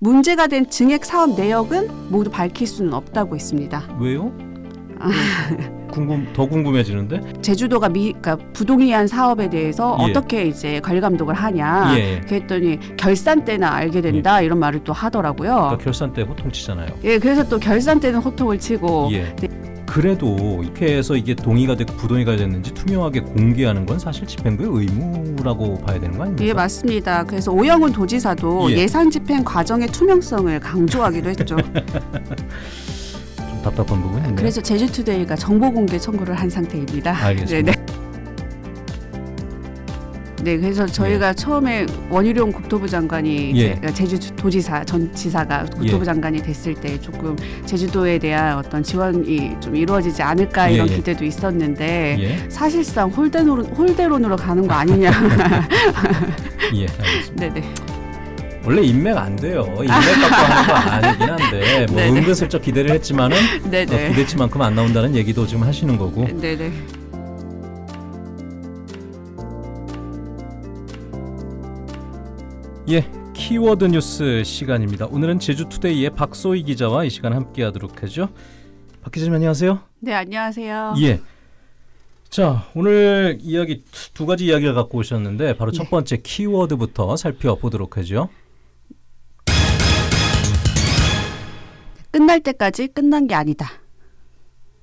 문제가 된 증액 사업 내역은 모두 밝힐 수는 없다고 했습니다. 왜요? 아. 궁금 더 궁금해지는데. 제주도가 미, 그러니까 부동의한 사업에 대해서 예. 어떻게 이제 관리 감독을 하냐. 예. 예. 그랬더니 결산 때나 알게 된다 이런 말을 또 하더라고요. 그러니까 결산 때 호통 치잖아요. 예, 그래서 또 결산 때는 호통을 치고 예. 그래도 이렇게 해서 이게 동의가 됐고 부동의가 됐는지 투명하게 공개하는 건 사실 집행부의 의무라고 봐야 되는 거 아닙니까? 예 맞습니다. 그래서 오영훈 도지사도 예. 예. 산 집행 과정의 투명성을 강조하기도 했죠. 좀 답답한 부분이 있네요. 그래서 제주투데이가 정보 공개 청구를 한 상태입니다. 알겠습니다. 네, 네. 네, 그래서 저희가 처음에 원희룡 국토부 장관이 예. 이제 제주 도지사 전 지사가 국토부 예. 장관이 됐을 때 조금 제주도에 대한 어떤 지원이 좀 이루어지지 않을까 이런 예, 예. 기대도 있었는데 예. 사실상 홀대론, 홀대론으로 가는 거 아니냐. 예. 알겠습니다. 네네. 원래 인맥 안 돼요. 인맥 갖고 하는 거 아니긴 한데 뭐 네네. 은근슬쩍 기대를 했지만은 어, 네네. 기대치만큼 안 나온다는 얘기도 지금 하시는 거고. 네네. 예, 키워드 뉴스 시간입니다. 오늘은 제주투데이의 박소희 기자와 이 시간 함께하도록 하죠. 박 기자님 안녕하세요. 네, 안녕하세요. 예. 자, 오늘 이야기 두 가지 이야기를 갖고 오셨는데 바로 첫 네. 번째 키워드부터 살펴보도록 하죠. 끝날 때까지 끝난 게 아니다.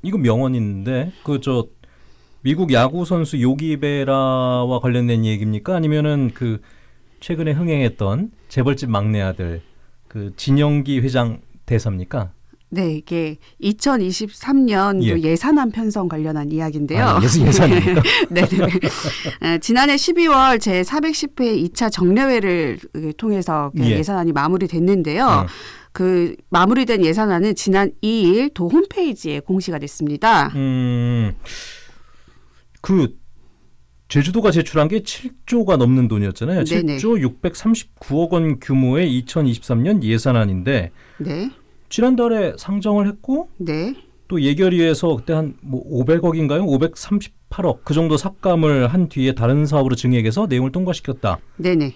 이거 명언인데 그 저 미국 야구 선수 요기베라와 관련된 얘기입니까? 아니면은 그 최근에 흥행했던 재벌집 막내 아들 그 진영기 회장 대사입니까? 네, 이게 2023년 예. 도 예 산안 편성 관련한 이야기인데요. 아, 예산 예산입니까? 네, 네. 에, 지난해 12월 제 410회 2차 정례회를 그 통해서 그 예. 예산안이 마무리됐는데요. 어. 그 마무리된 예산안은 지난 2일 도 홈페이지에 공시가 됐습니다. 음, 그 제주도가 제출한 게 7조가 넘는 돈이었잖아요. 네네. 7조 639억 원 규모의 2023년 예산안인데 네, 지난달에 상정을 했고 네, 또 예결위에서 그때 한 뭐 500억인가요? 538억 그 정도 삭감을 한 뒤에 다른 사업으로 증액해서 내용을 통과시켰다. 네, 네.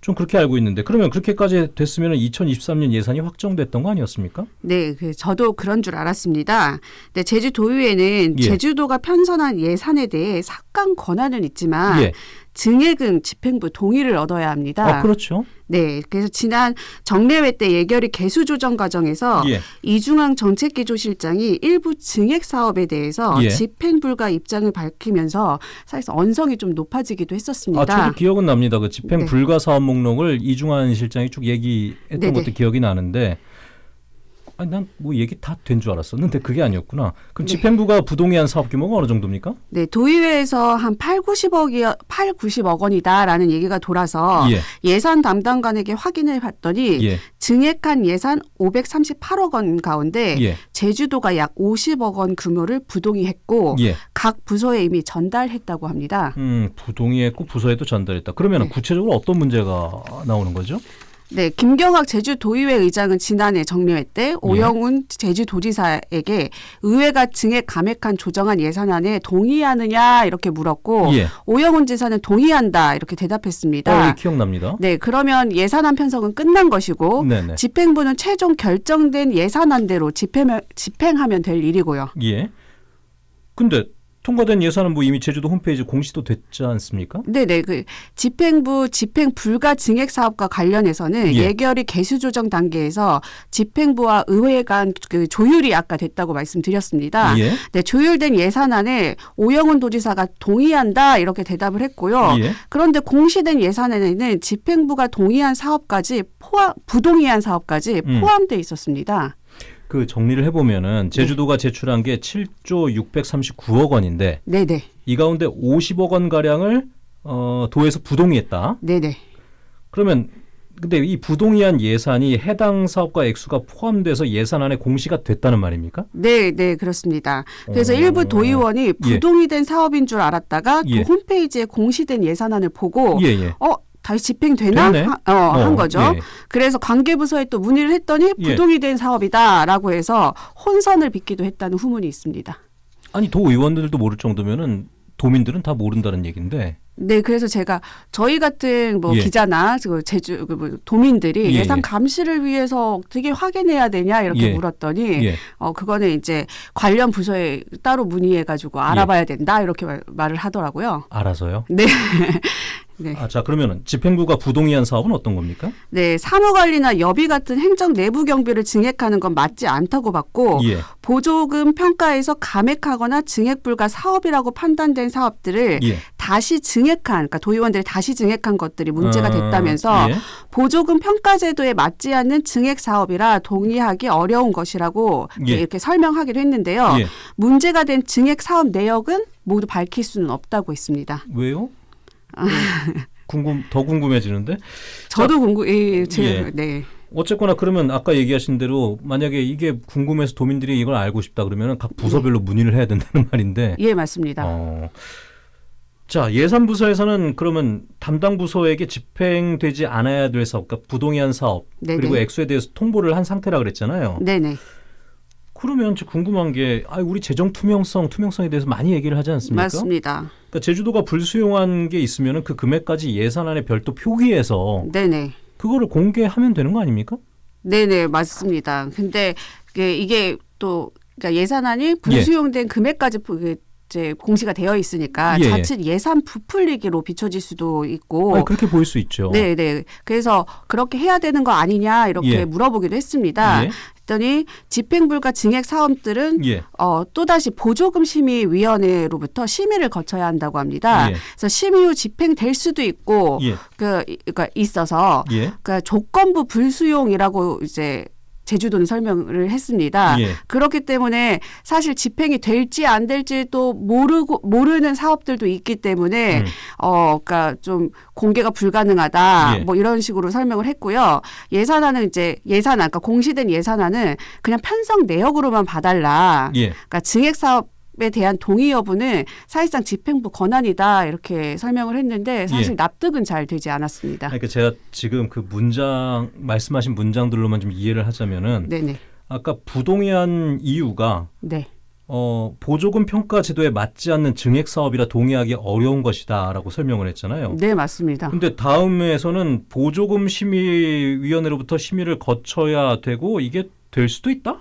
좀 그렇게 알고 있는데 그러면 그렇게까지 됐으면 2023년 예산이 확정됐던 거 아니었습니까? 네, 그 저도 그런 줄 알았습니다. 네, 제주도의회는 예. 제주도가 편성한 예산에 대해 삭감 권한은 있지만 예. 증액은 집행부 동의를 얻어야 합니다. 아, 그렇죠. 네, 그래서 지난 정례회 때 예결위 개수 조정 과정에서 예. 이중항 정책기조실장이 일부 증액 사업에 대해서 예. 집행 불가 입장을 밝히면서 사실상 언성이 좀 높아지기도 아, 했었습니다. 저도 기억은 납니다. 그 집행 네. 불가 사업 목록을 이중환 실장이 쭉 얘기했던 네네. 것도 기억이 나는데 아니 난 뭐 얘기 다 된 줄 알았었는데 그게 아니었구나. 그럼 네. 집행부가 부동의한 사업 규모가 어느 정도입니까? 네, 도의회에서 한 8, 90억이 8, 90억 원이다라는 얘기가 돌아서 예. 예산 담당관에게 확인해 봤더니 예. 증액한 예산 538억 원 가운데 예. 제주도가 약 50억 원 규모를 부동의했고 예. 각 부서에 이미 전달했다고 합니다. 음, 부동의했고 부서에도 전달했다. 그러면 네. 구체적으로 어떤 문제가 나오는 거죠? 네, 김경학 제주도의회 의장은 지난해 정례회 예. 때 오영훈 제주도지사에게 의회가 증액 감액한 조정안 예산안에 동의하느냐 이렇게 물었고 예. 오영훈 지사는 동의한다 이렇게 대답했습니다. 어, 기억납니다. 네, 그러면 예산안 편성은 끝난 것이고 네네. 집행부는 최종 결정된 예산안대로 집행, 집행하면 될 일이고요. 예. 근데 통과된 예산은 뭐 이미 제주도 홈페이지 공시도 됐지 않습니까? 네네 그 집행부 집행 불가 증액 사업과 관련해서는 예. 예. 결위 개수 조정 단계에서 집행부와 의회 간 그 조율이 아까 됐다고 말씀드렸습니다. 예. 네 조율된 예산안에 오영훈 도지사가 동의한다 이렇게 대답을 했고요. 예. 그런데 공시된 예산안에는 집행부가 동의한 사업까지 포함 부동의한 사업까지 음. 포함돼 있었습니다. 그 정리를 해보면은 제주도가 제출한 게 7조 639억 원인데 네네 이 가운데 50억 원 가량을 어, 도에서 부동의했다. 네네 그러면 근데 이 부동의한 예산이 해당 사업과 액수가 포함돼서 예산안에 공시가 됐다는 말입니까? 네, 네, 그렇습니다. 그래서 어. 일부 도의원이 부동의된 사업인 줄 알았다가 예. 그 홈페이지에 공시된 예산안을 보고 예, 예. 어 다시 집행되나. 하, 어, 한 거죠. 예. 그래서 관계부서에 또 문의를 했더니 예. 부동의된 사업이다라고 해서 혼선을 빚기도 했다는 후문이 있습니다. 아니 도 의원들도 모를 정도면은 도민들은 다 모른다는 얘기인데 네, 그래서 제가 저희 같은 뭐 예. 기자나 그 제주 그뭐 도민들이 예, 예산 예. 감시를 위해서 어떻게 확인해야 되냐 이렇게 예. 물었더니 예. 어 그거는 이제 관련 부서에 따로 문의해 가지고 알아봐야 된다 이렇게 말, 말을 하더라고요. 알아서요. 네. 네. 아, 자 그러면은 집행부가 부동의한 사업은 어떤 겁니까? 네, 사무관리나 여비 같은 행정 내부 경비를 증액하는 건 맞지 않다고 봤고 예. 보조금 평가에서 감액하거나 증액 불가 사업이라고 판단된 사업들을 예. 다시 증액한 그러니까 도의원들이 다시 증액한 것들이 문제가 어, 됐다면서 예. 보조금 평가 제도에 맞지 않는 증액 사업이라 동의하기 어려운 것이라고 예. 이렇게 설명하기도 했는데요. 예. 문제가 된 증액 사업 내역은 모두 밝힐 수는 없다고 했습니다. 왜요? 궁금 더 궁금해지는데 저도 궁금, 예, 제, 예. 네, 어쨌거나 그러면 아까 얘기하신 대로 만약에 이게 궁금해서 도민들이 이걸 알고 싶다 그러면 각 부서별로 문의를 해야 된다는 말인데. 예, 맞습니다. 어. 자 예산 부서에서는 그러면 담당 부서에게 집행되지 않아야 될 사업, 그러니까 부동의한 사업 네네. 그리고 액수에 대해서 통보를 한 상태라 그랬잖아요. 네네. 그러면 저 궁금한 게, 아, 우리 재정 투명성, 투명성에 대해서 많이 얘기를 하지 않습니까? 맞습니다. 그러니까 제주도가 불수용한 게 있으면은 그 금액까지 예산안에 별도 표기해서 네네. 그거를 공개하면 되는 거 아닙니까? 네네, 맞습니다. 근데 이게, 또 그러니까 예산안이 불수용된 금액까지 부- 그 이제 공시가 되어 있으니까 예, 예. 자칫 예산 부풀리기로 비춰질 수도 있고 아니, 그렇게 보일 수 있죠. 네, 네. 그래서 그렇게 해야 되는 거 아니냐 이렇게 예. 물어보기도 했습니다. 예. 했더니 집행불가 증액 사업들은 예. 어, 또다시 보조금 심의위원회로부터 심의를 거쳐야 한다고 합니다. 예. 그래서 심의 후 집행될 수도 있고 예. 그 그러니까 있어서 예. 그러니까 조건부 불수용이라고 이제 제주도는 설명을 했습니다. 예. 그렇기 때문에 사실 집행이 될지 안 될지도 모르고 모르는 사업들도 있기 때문에 음. 어 그러니까 좀 공개가 불가능하다 예. 뭐 이런 식으로 설명을 했고요. 예산안은 이제 예산안 그러니까 공시된 예산안은 그냥 편성 내역으로만 봐달라. 예. 그러니까 증액 사업 에 대한 동의 여부는 사실상 집행부 권한이다 이렇게 설명을 했는데 사실 예. 납득은 잘 되지 않았습니다. 그러니까 제가 지금 그 문장 말씀하신 문장들로만 좀 이해를 하자면은 네네. 아까 부동의한 이유가 네. 어, 보조금 평가 제도에 맞지 않는 증액 사업이라 동의하기 어려운 것이다라고 설명을 했잖아요. 네 맞습니다. 근데 다음에서는 보조금 심의 위원회로부터 심의를 거쳐야 되고 이게 될 수도 있다?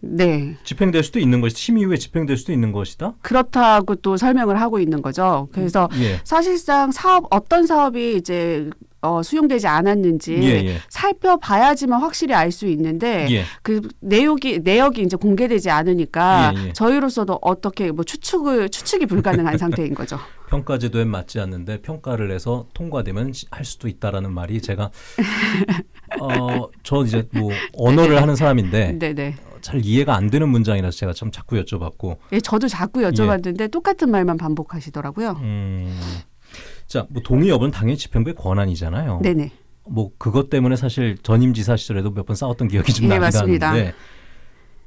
네. 집행될 수도 있는 것이 심의 후에 집행될 수도 있는 것이다. 그렇다고 또 설명을 하고 있는 거죠. 그래서 예. 사실상 사업 어떤 사업이 이제 어, 수용되지 않았는지 예, 예. 살펴봐야지만 확실히 알 수 있는데 예. 그 내역이 내역이 이제 공개되지 않으니까 예, 예. 저희로서도 어떻게 뭐 추측을 추측이 불가능한 상태인 거죠. 평가 제도에 맞지 않는데 평가를 해서 통과되면 시- 할 수도 있다라는 말이 제가 어 저 이제 뭐 언어를 하는 사람인데 네네. 잘 이해가 안 되는 문장이라서 제가 참 자꾸 여쭤봤고 예, 저도 자꾸 여쭤봤는데 똑같은 말만 반복하시더라고요. 음. 자, 뭐 동의 여부는 당연히 집행부의 권한이잖아요. 네네. 뭐 그것 때문에 사실 전임 지사 시절에도 몇 번 싸웠던 기억이 좀 예, 나긴 맞습니다. 하는데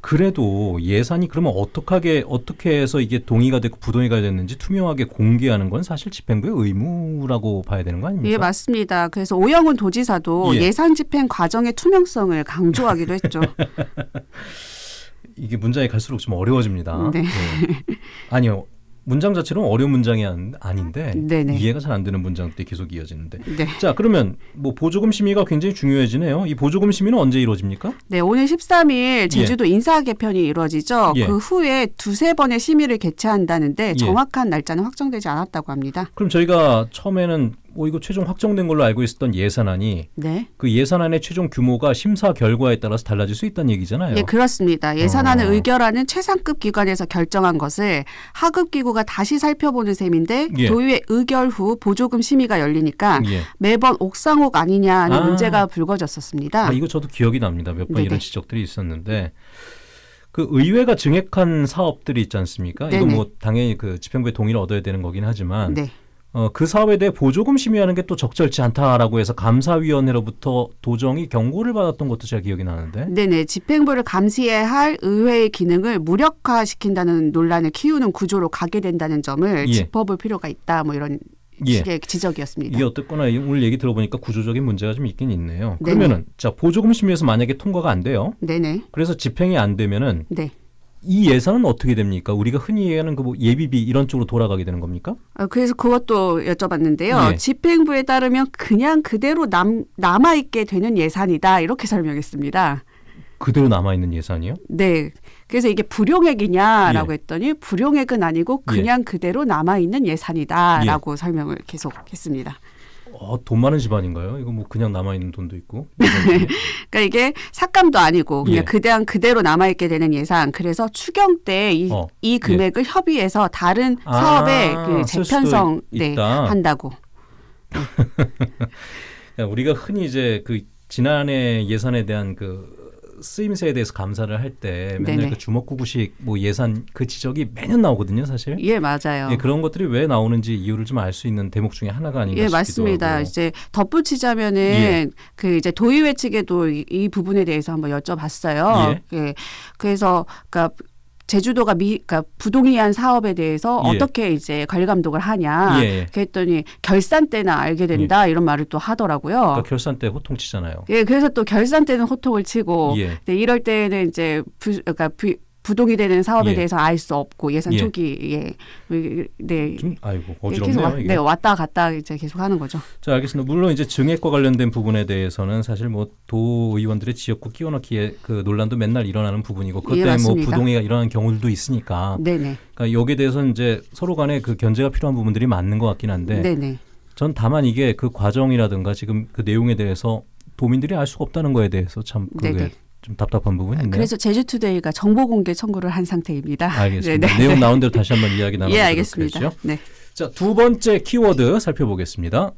그래도 예산이 그러면 어떻게 어떻게 해서 이게 동의가 됐고 부동의가 됐는지 투명하게 공개하는 건 사실 집행부의 의무라고 봐야 되는 거 아닙니까? 예, 맞습니다. 그래서 오영훈 도지사도 예. 예. 산 집행 과정의 투명성을 강조하기도 했죠. 이게 문장이 갈수록 좀 어려워집니다. 네. 예. 아니요. 문장 자체는 어려운 문장이 아닌- 아닌데 네네. 이해가 잘 안 되는 문장들이 계속 이어지는데. 네. 자, 그러면 뭐 보조금 심의가 굉장히 중요해지네요. 이 보조금 심의는 언제 이루어집니까? 네, 오늘 13일 제주도 인사 개편이 이루어지죠. 예. 그 후에 두세 번의 심의를 개최한다는데 예. 정확한 날짜는 확정되지 않았다고 합니다. 그럼 저희가 처음에는 뭐 이거 최종 확정된 걸로 알고 있었던 예산안이 네. 그 예산안의 최종 규모가 심사 결과에 따라서 달라질 수 있다는 얘기잖아요. 예, 그렇습니다. 예산안을 어. 의결하는 최상급 기관에서 결정한 것을 하급 기구가 다시 살펴보는 셈인데 예. 도의회 의결 후 보조금 심의가 열리니까 예. 매번 옥상옥 아니냐는 아. 문제가 불거졌었습니다. 아, 이거 저도 기억이 납니다. 몇 번. 이런 지적들이 있었는데 그 의회가 증액한 사업들이 있지 않습니까? 이거 네네. 뭐 당연히 그 집행부의 동의를 얻어야 되는 거긴 하지만 네. 어, 그 사업에 대해 보조금 심의하는 게 또 적절치 않다라고 해서 감사위원회로부터 도정이 경고를 받았던 것도 제가 기억이 나는데 네네. 집행부를 감시해야 할 의회의 기능을 무력화시킨다는 논란을 키우는 구조로 가게 된다는 점을 예. 짚어볼 필요가 있다. 뭐 이런 예. 식의 지적이었습니다. 이게 어쨌거나 이- 오늘 얘기 들어보니까 구조적인 문제가 좀 있긴 있네요. 네네. 그러면은 자 보조금 심의에서 만약에 통과가 안 돼요. 네네. 그래서 집행이 안 되면은 네. 이 예산은 어떻게 됩니까? 우리가 흔히 얘기하는 그 뭐 예비비 이런 쪽으로 돌아가게 되는 겁니까? 어, 그래서 그것도 여쭤봤는데요. 예. 집행부에 따르면 그냥 그대로 남, 남아있게 되는 예산이다. 이렇게 설명했습니다. 그대로 남아 있는 예산이요? 네. 그래서 이게 불용액이냐라고 예. 했더니 불용액은 아니고 그냥 그대로 남아있는 예산이다라고 설명을 계속 했습니다. 어, 돈 많은 집안인가요? 이거 뭐 그냥 남아 있는 돈도 있고. 그러니까 이게 삭감도 아니고 그냥 예. 그냥 그대로 남아 있게 되는 예산. 그래서 추경 때이 어, 이 금액을 협의해서 다른 아, 사업에 그 재편성 네. 한다고. 우리가 흔히 이제 그 지난해 예산에 대한 그 쓰임새에 대해서 감사를 할 때 맨날 네네. 그 주먹구구식 뭐 예산 그 지적이 매년 나오거든요, 사실. 예, 맞아요. 예, 그런 것들이 왜 나오는지 이유를 좀 알 수 있는 대목 중에 하나가 아닌가 예, 싶기도 맞습니다. 하고. 이제 덧붙이자면은 예. 그 이제 도의회 측에도 이, 이 부분에 대해서 한번 여쭤봤어요. 예. 그래서 그러니까 제주도가 미, 그러니까 부동의한 사업에 대해서 예. 어떻게 이제 관리 감독을 하냐. 예, 예. 그랬더니 결산 때나 알게 된다 이런 말을 또 하더라고요. 그러니까 결산 때 호통 치잖아요. 예, 그래서 또 결산 때는 호통을 치고, 예. 네, 이럴 때는 이제 부, 그러니까 부, 부동이 되는 사업에 예. 대해서 알 수 없고 예산 예. 초기에 네. 좀 아이고 계속 어지럽네요, 왔, 이게. 네, 왔다 갔다 이제 계속 하는 거죠. 자, 알겠습니다. 물론 이제 증액과 관련된 부분에 대해서는 사실 뭐 도 의원들의 지역구 끼워넣기에 그 논란도 맨날 일어나는 부분이고 그것 예, 뭐. 부동의가 일어나는 경우들도 있으니까 네네. 그러니까 여기에 대해서는 이제 서로 간에 그 견제가 필요한 부분들이 맞는 것 같긴 한데 네네. 전 다만 이게 그 과정이라든가 지금 그 내용에 대해서 도민들이 알 수가 없다는 거에 대해서 참 그게 네네. 좀 답답한 부분이 있네요. 그래서 제주투데이가 정보 공개 청구를 한 상태입니다. 알겠습니다. 네네. 내용 나온 대로 다시 한번 이야기 나눠보도록 예, 알겠습니다. 하죠. 네. 자, 두 번째 키워드 살펴보겠습니다.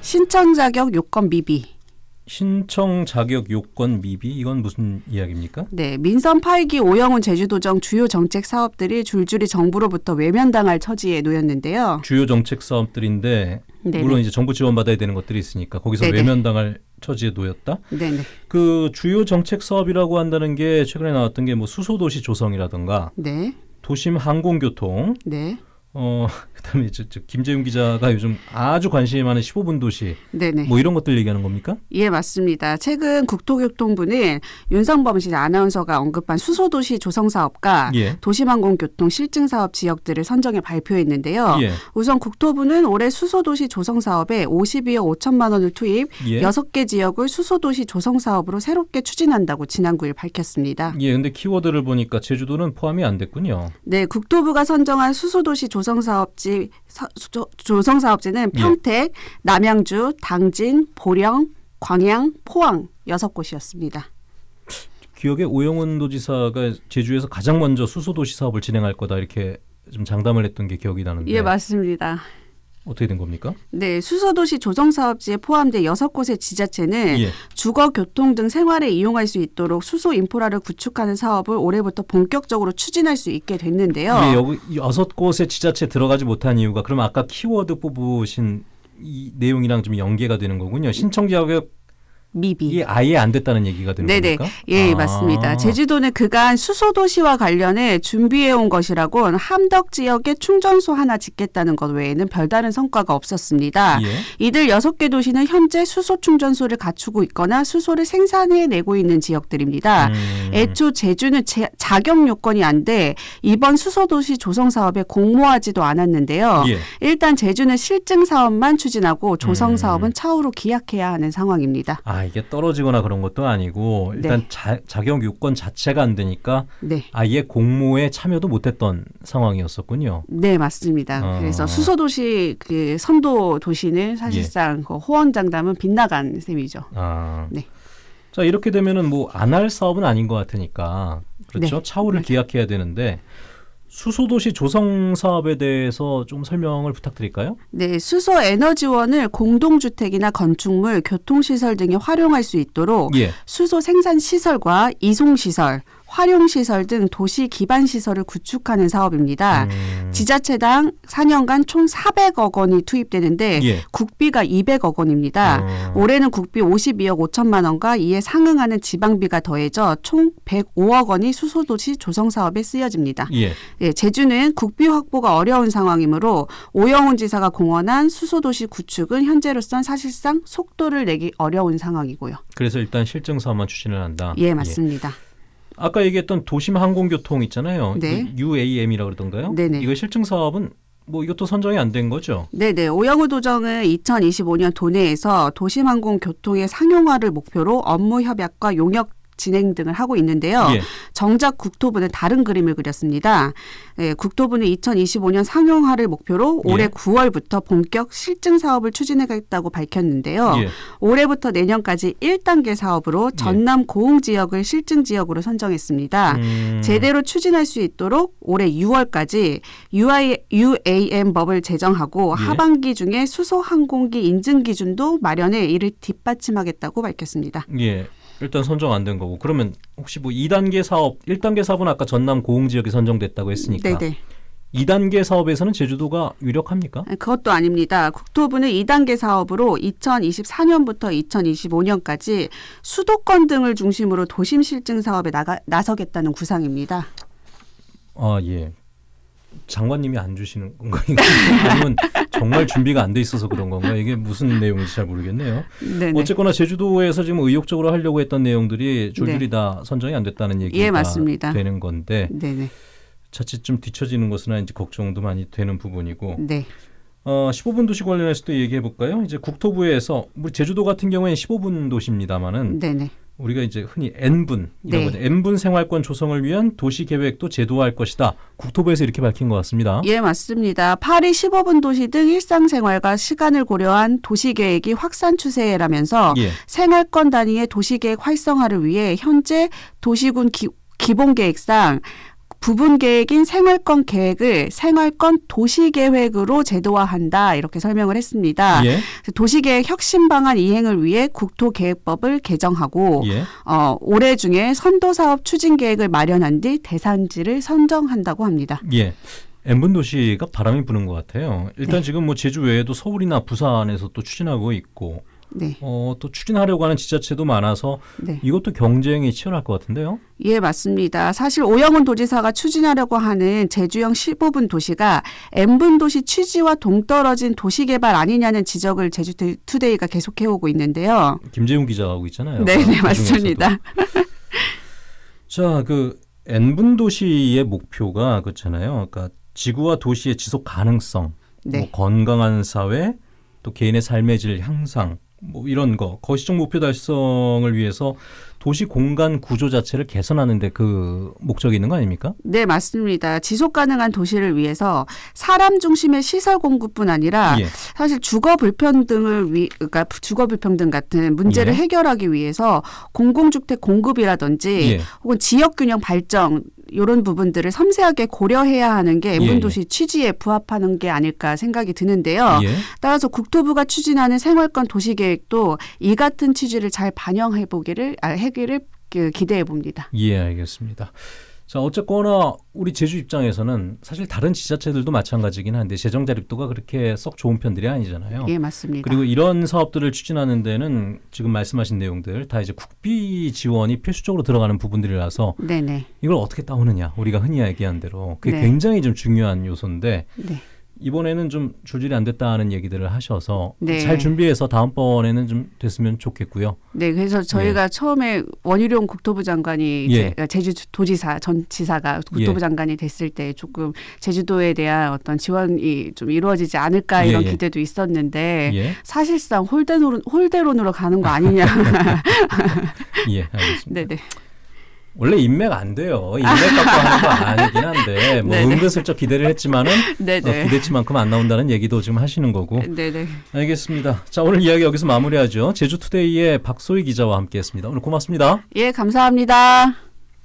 신청 자격 요건 미비. 신청 자격 요건 미비 이건 무슨 이야기입니까? 네, 민선 8기 오영훈 제주도정 주요 정책 사업들이 줄줄이 정부로부터 외면당할 처지에 놓였는데요. 주요 정책 사업들인데 네네. 물론 이제 정부 지원 받아야 되는 것들이 있으니까 거기서 네네. 외면당할 처지에 놓였다. 네네. 그 주요 정책 사업이라고 한다는 게 최근에 나왔던 게 뭐 수소도시 조성이라든가 네. 도심 항공교통, 네. 어 그다음에 저, 저 김재윤 기자가 요즘 아주 관심이 많은 15분 도시 네네. 뭐 이런 것들 얘기하는 겁니까? 예, 맞습니다. 최근 국토교통부는 윤성범 씨 아나운서가 언급한 수소 도시 조성 사업과 예. 도시항공교통 실증 사업 지역들을 선정해 발표했는데요. 예. 우선 국토부는 올해 수소 도시 조성 사업에 52억 5천만 원을 투입, 예. 여섯 개 지역을 수소 도시 조성 사업으로 새롭게 추진한다고 지난 9일 밝혔습니다. 예, 근데 키워드를 보니까 제주도는 포함이 안 됐군요. 네, 국토부가 선정한 수소 도시 조성 사업지 사- 조- 조성사업지는 예. 평택, 남양주, 당진, 보령, 광양, 포항 여섯 곳이었습니다. 기억에 오영훈 도지사가 제주에서 가장 먼저 수소도시 사업을 진행할 거다 이렇게 좀 장담을 했던 게 기억이 나는데 예, 맞습니다. 어떻게 된 겁니까? 네, 수소도시 조성 사업지에 포함된 여섯 곳의 지자체는 예. 주거, 교통 등 생활에 이용할 수 있도록 수소 인프라를 구축하는 사업을 올해부터 본격적으로 추진할 수 있게 됐는데요. 이게 여기 이 여섯 곳의 지자체 들어가지 못한 이유가 그럼 아까 키워드 뽑으신 이 내용이랑 좀 연계가 되는 거군요. 신청 자격이 미비. 아예 안 됐다는 얘기가 되는 네네. 겁니까? 예, 아. 맞습니다. 제주도는 그간 수소도시와 관련해 준비해온 것이라고 함덕 지역에 충전소 하나 짓겠다는 것 외에는 별다른 성과가 없었습니다. 예. 이들 여섯 개 도시는 현재 수소 충전소를 갖추고 있거나 수소를 생산해내고 있는 지역들입니다. 음. 애초 제주는 제- 자격 요건이 안 돼 이번 수소도시 조성 사업에 공모하지도 않았는데요. 예. 일단 제주는 실증 사업만 추진하고 조성 음. 사업은 차후로 기약해야 하는 상황입니다. 아 이게 떨어지거나 그런 것도 아니고 일단 네. 자, 자격 요건 자체가 안 되니까 네. 아예 공모에 참여도 못했던 상황이었었군요. 네, 맞습니다. 어. 그래서 수소 도시 그 선도 도시는 사실상 그 호언 장담은 빗나간 셈이죠. 아. 네. 자 이렇게 되면은 뭐 안 할 사업은 아닌 것 같으니까 그렇죠. 네. 차후를 맞아요. 기약해야 되는데 수소도시 조성 사업에 대해서 좀 설명을 부탁드릴까요? 네, 수소 에너지원을 공동주택이나 건축물, 교통시설 등에 활용할 수 있도록 예. 수소 생산 시설과 이송 시설, 활용 시설 등 도시 기반 시설을 구축하는 사업입니다. 음. 지자체당 4년간 총 400억 원이 투입되는데 예. 국비가 200억 원입니다. 어. 올해는 국비 52억 5천만 원과 이에 상응하는 지방비가 더해져 총 105억 원이 수소도시 조성 사업에 쓰여집니다. 예. 예, 제주는 국비 확보가 어려운 상황이므로 오영훈 지사가 공언한 수소도시 구축은 현재로선 사실상 속도를 내기 어려운 상황이고요. 그래서 일단 실증 사업만 추진을 한다. 예, 맞습니다. 아까 얘기했던 도심 항공교통 있잖아요. 네. 그 UAM이라고 그러던가요? 네네. 이거 실증 사업은 뭐 이것도 선정이 안 된 거죠? 네네. 오영우 도정은 2025년 도내에서 도심항공 교통의 상용화를 목표로 업무 협약과 용역 진행 등을 하고 있는데요. 예. 정작 국토부는 다른 그림을 그렸습니다. 예, 국토부는 2025년 상용화를 목표로 올해 예. 9월부터 본격 실증 사업을 추진하겠다고 밝혔는데요. 예. 올해부터 내년까지 1단계 사업으로 전남 고흥 지역을 실증 지역으로 선정했습니다. 음. 제대로 추진할 수 있도록 올해 6월까지 UI, UAM 법을 제정하고 예. 하반기 중에 수소 항공기 인증 기준도 마련해 이를 뒷받침하겠다고 밝혔습니다. 예. 일단 선정 안 된 거고 그러면 혹시 뭐 2단계 사업, 1단계 사업은 아까 전남 고흥 지역이 선정됐다고 했으니까 네네. 2단계 사업에서는 제주도가 유력합니까? 아니, 그것도 아닙니다. 국토부는 2단계 사업으로 2024년부터 2025년까지 수도권 등을 중심으로 도심 실증 사업에 나가, 나서겠다는 구상입니다. 아 예. 장관님이 안 주시는 건가요? 아니면 정말 준비가 안 돼 있어서 그런 건가요? 이게 무슨 내용인지 잘 모르겠네요. 네네. 어쨌거나 제주도에서 지금 의욕적으로 하려고 했던 내용들이 줄줄이 다 선정이 안 됐다는 얘기가 네. 예, 맞습니다. 되는 건데 네네. 자칫 좀 뒤처지는 것은 이제 걱정도 많이 되는 부분이고 네. 어, 15분 도시 관련해서 도 얘기해 볼까요? 이제 국토부에서 우리 제주도 같은 경우에는 15분 도시입니다만은 네네. 우리가 이제 흔히 N분 이런 네. 거죠. N분 생활권 조성을 위한 도시 계획도 제도화할 것이다. 국토부에서 이렇게 밝힌 것 같습니다. 예, 맞습니다. 파리 15분 도시 등 일상생활과 시간을 고려한 도시 계획이 확산 추세라면서 예. 생활권 단위의 도시 계획 활성화를 위해 현재 도시군 기, 기본 계획상 부분 계획인 생활권 계획을 생활권 도시 계획으로 제도화한다 이렇게 설명을 했습니다. 예. 도시 계획 혁신 방안 이행을 위해 국토 계획법을 개정하고 예. 어, 올해 중에 선도 사업 추진 계획을 마련한 뒤 대산지를 선정한다고 합니다. 예. N분 도시가 바람이 부는 것 같아요. 일단 네. 지금 뭐 제주 외에도 서울이나 부산에서 또 추진하고 있고 네, 어, 또 추진하려고 하는 지자체도 많아서 네. 이것도 경쟁이 치열할 것 같은데요. 예, 맞습니다. 사실 오영훈 도지사가 추진하려고 하는 제주형 15분 도시가 N분 도시 취지와 동떨어진 도시 개발 아니냐는 지적을 제주 투데이가 계속 해오고 있는데요. 김재훈 기자가 하고 있잖아요. 네, 네, 그. 맞습니다. 자, 그 N분 도시의 목표가 그렇잖아요. 그러니까 지구와 도시의 지속 가능성, 네. 뭐 건강한 사회, 또 개인의 삶의 질 향상, 뭐 이런 거 거시적 목표 달성을 위해서 도시 공간 구조 자체를 개선하는 데 그 목적이 있는 거 아닙니까? 네, 맞습니다. 지속 가능한 도시를 위해서 사람 중심의 시설 공급뿐 아니라 예. 사실 주거 불평등을 위 그러니까 주거 불평등 같은 문제를 예. 해결하기 위해서 공공주택 공급이라든지 예. 혹은 지역 균형 발전 이런 부분들을 섬세하게 고려해야 하는 게 예, N분 예. 도시 취지에 부합하는 게 아닐까 생각이 드는데요. 예. 따라서 국토부가 추진하는 생활권 도시 계획도 이 같은 취지를 잘 반영해 보기를 아, 하기를 그 기대해 봅니다. 예, 알겠습니다. 자, 어쨌거나 우리 제주 입장에서는 사실 다른 지자체들도 마찬가지긴 한데 재정 자립도가 그렇게 썩 좋은 편들이 아니잖아요. 예, 맞습니다. 그리고 이런 사업들을 추진하는 데는 지금 말씀하신 내용들 다 이제 국비 지원이 필수적으로 들어가는 부분들이라서 네네. 이걸 어떻게 따오느냐 우리가 흔히 얘기한 대로 그게 네. 굉장히 좀 중요한 요소인데 네. 이번에는 좀 줄줄이 안 됐다는 얘기들을 하셔서 네. 잘 준비해서 다음번에는 좀 됐으면 좋겠고요. 네, 그래서 저희가 처음에 원희룡 국토부 장관이 이제 예. 제주 도지사 전 지사가 국토부 예. 장관이 됐을 때 조금 제주도에 대한 어떤 지원이 좀 이루어지지 않을까 이런 예, 예. 기대도 있었는데 예, 사실상 홀대론 홀대론으로 가는 거 아니냐. 예, 알겠습니다. 네네. 원래 인맥 안 돼요. 인맥 갖고 하는 거 아니긴 한데 뭐 네네. 은근슬쩍 기대를 했지만은 어. 기대치만큼 안 나온다는 얘기도 지금 하시는 거고. 네네. 알겠습니다. 자 오늘 이야기 여기서 마무리하죠. 제주투데이의 박소희 기자와 함께했습니다. 오늘 고맙습니다. 예, 감사합니다.